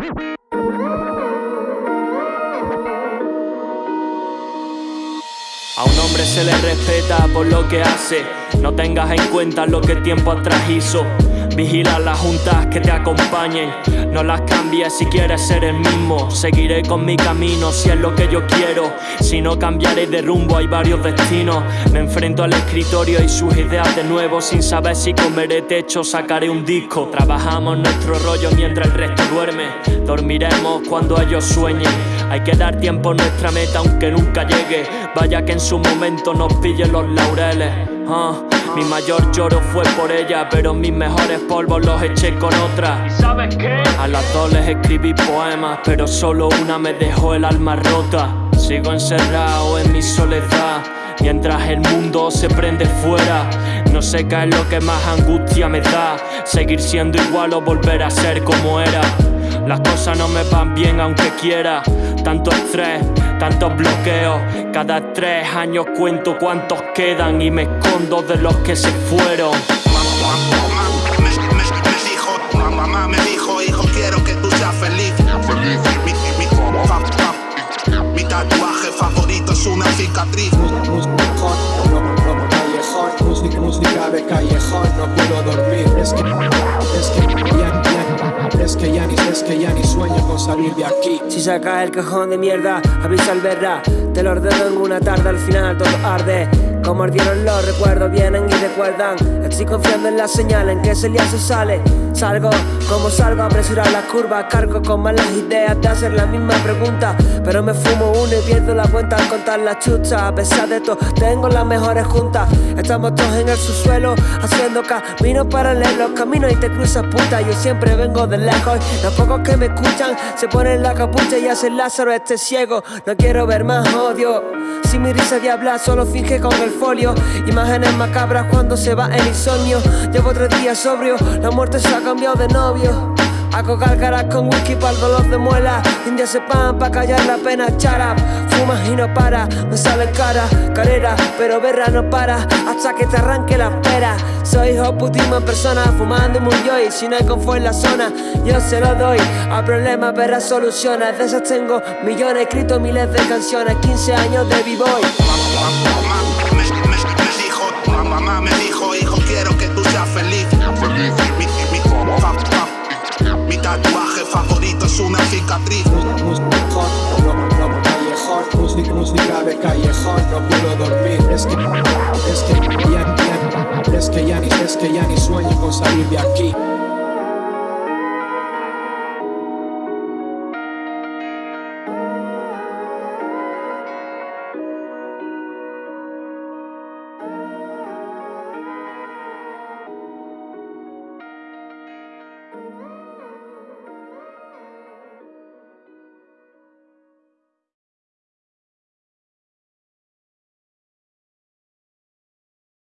A un hombre se le respeta por lo que hace, no tengas en cuenta lo que tiempo atrás hizo. Vigila las juntas que te acompañen, no las cambies si quieres ser el mismo. Seguiré con mi camino si es lo que yo quiero, si no cambiaré de rumbo hay varios destinos. Me enfrento al escritorio y sus ideas de nuevo, sin saber si comeré techo, sacaré un disco. Trabajamos nuestro rollo mientras el resto duerme, dormiremos cuando ellos sueñen. Hay que dar tiempo a nuestra meta aunque nunca llegue, vaya que en su momento nos pillen los laureles. Ah, mi mayor lloro fue por ella, pero mis mejores polvos los eché con otra. ¿Y sabes qué? A las dos les escribí poemas, pero solo una me dejó el alma rota. Sigo encerrado en mi soledad, mientras el mundo se prende fuera. No sé qué es lo que más angustia me da, seguir siendo igual o volver a ser como era. Las cosas no me van bien aunque quiera, tanto estrés tantos bloqueos. Cada tres años cuento cuántos quedan y me escondo de los que se fueron. Me, me, me dijo, mamá me dijo, hijo, quiero que tú seas feliz. Mi, mi, tatuaje favorito es una cicatriz. Música, música de callejón, no puedo dormir. Es que, es que que es sueño con salir. Si sacas el cajón de mierda, avisa al verra. Te lo ordeno en una tarde, al final todo arde. Como ardieron los recuerdos, vienen y recuerdan. Estoy confiando en la señal en que ese día se sale. Salgo, como salgo, apresurar las curvas. Cargo con malas ideas de hacer la misma pregunta. Pero me fumo uno y pierdo la cuenta al contar la chucha. A pesar de todo, tengo las mejores juntas. Estamos todos en el subsuelo, haciendo caminos paralelos. Camino y te cruzas puta. Yo siempre vengo de lejos. Los pocos que me escuchan se ponen la capucha y hacen Lázaro este ciego. No quiero ver más odio. Si mi risa de solo finge con el folio. Imágenes macabras cuando se va el insomnio. Llevo tres días sobrio, la muerte se ha cambiado de novio. Hago gárgaras con whisky para el dolor de muela. India se pan para callar la pena. Charap, fumas y no para. Me sale cara, carrera, pero verra no para. Hasta que te arranque la espera. Soy hijo putismo en persona, fumando muy yo. Si no hay confort en la zona, yo se lo doy. A problemas, verás soluciones. De esas tengo millones, escrito miles de canciones. 15 años de b-boy. Una cicatriz. Música, música de callejón, no puedo dormir. Es que, es que ya, ya, es que ya ni, es que ya ni sueño con salir de aquí.